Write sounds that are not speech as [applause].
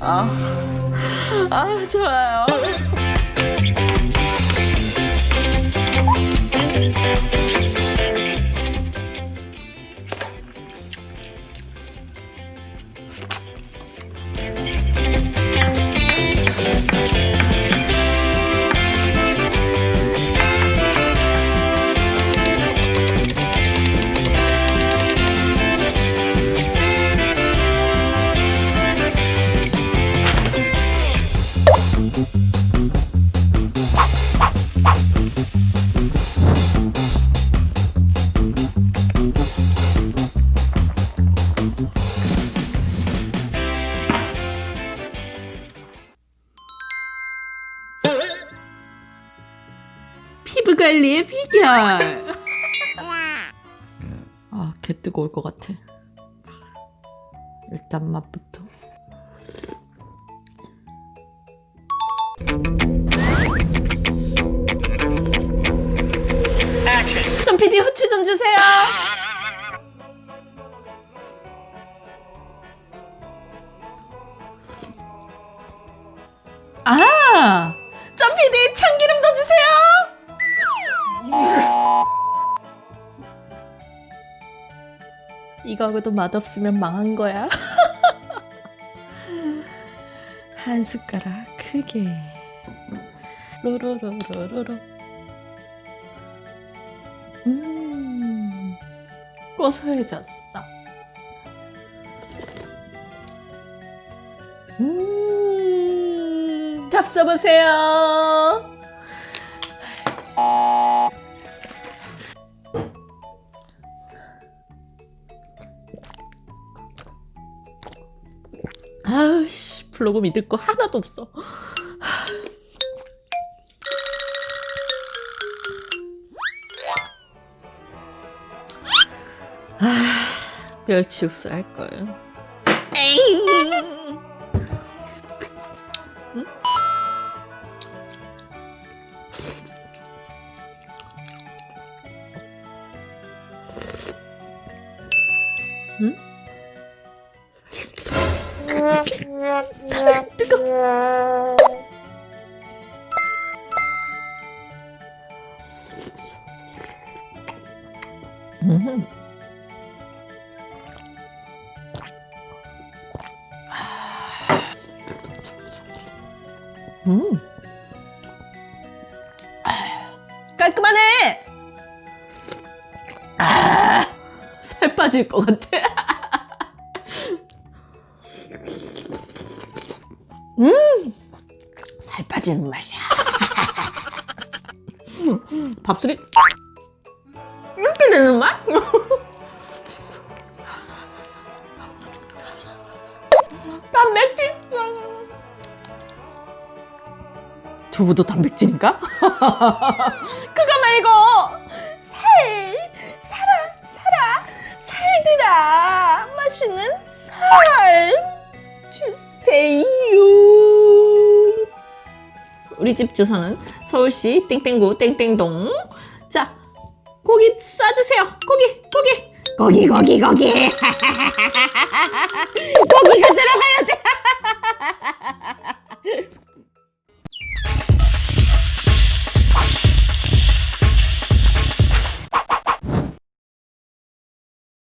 아, 아 좋아요. 관리의 비결. 아, 개 뜨거울 것 같아. 일단 맛부터. 좀 PD 후추 좀 주세요. 아, 점 PD 참기름 더 주세요. 이거하고도 맛없으면 망한 거야. [laughs] 한 숟가락 크게. 로로로로로로. 음, 고소해졌어. 음, 잡숴보세요. 아우씨 블로그 믿을 거 하나도 없어 아 멸치 육수 할걸 에잉. 뜨거. 음. 음. 깔끔하네. 아, 살 빠질 것 같아. 음, 살 빠지는 맛이야. [laughs] 밥술이 이렇게 되는 맛? [laughs] 단백질. 두부도 단백질인가? [laughs] 그거 말고 우리 집 주소는 서울시 땡땡구 땡땡동. 자, 고기 싸주세요. 고기, 고기, 고기, 고기, 고기. [laughs] 고기가 들어가